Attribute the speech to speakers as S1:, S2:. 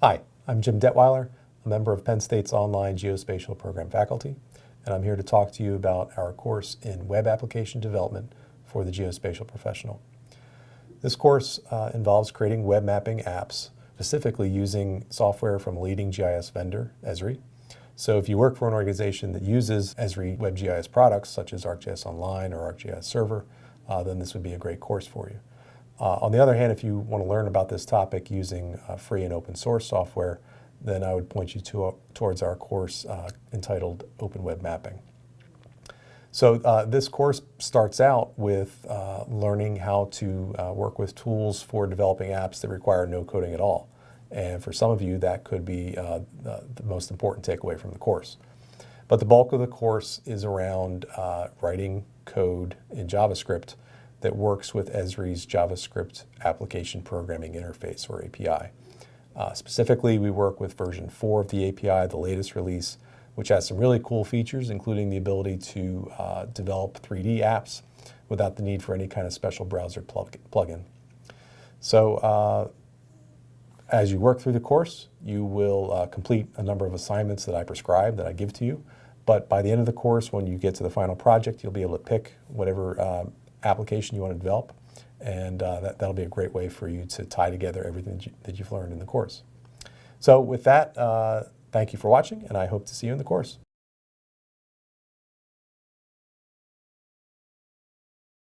S1: Hi, I'm Jim Detwiler, a member of Penn State's online geospatial program faculty, and I'm here to talk to you about our course in web application development for the geospatial professional. This course uh, involves creating web mapping apps, specifically using software from a leading GIS vendor, Esri. So if you work for an organization that uses Esri WebGIS products, such as ArcGIS Online or ArcGIS Server, uh, then this would be a great course for you. Uh, on the other hand, if you want to learn about this topic using uh, free and open source software, then I would point you to, uh, towards our course uh, entitled Open Web Mapping. So uh, this course starts out with uh, learning how to work with tools for developing apps that require no coding at all. And for some of you, that could be the, the, most important takeaway from the course. But the bulk of the course is around writing code in JavaScript that works with Esri's JavaScript Application Programming Interface, or API. Uh, specifically, we work with version 4 of the API, the latest release, which has some really cool features, including the ability to uh, develop 3D apps without the need for any kind of special browser plug plugin. So uh, as you work through the course, you will uh, complete a number of assignments that I prescribe, that I give to you. But by the end of the course, when you get to the final project, you'll be able to pick whatever uh, application you want to develop. And uh, that, that'll be a great way for you to tie together everything that, you, have learned in the course. So with that, uh, thank you for watching, and I hope to see you in the course.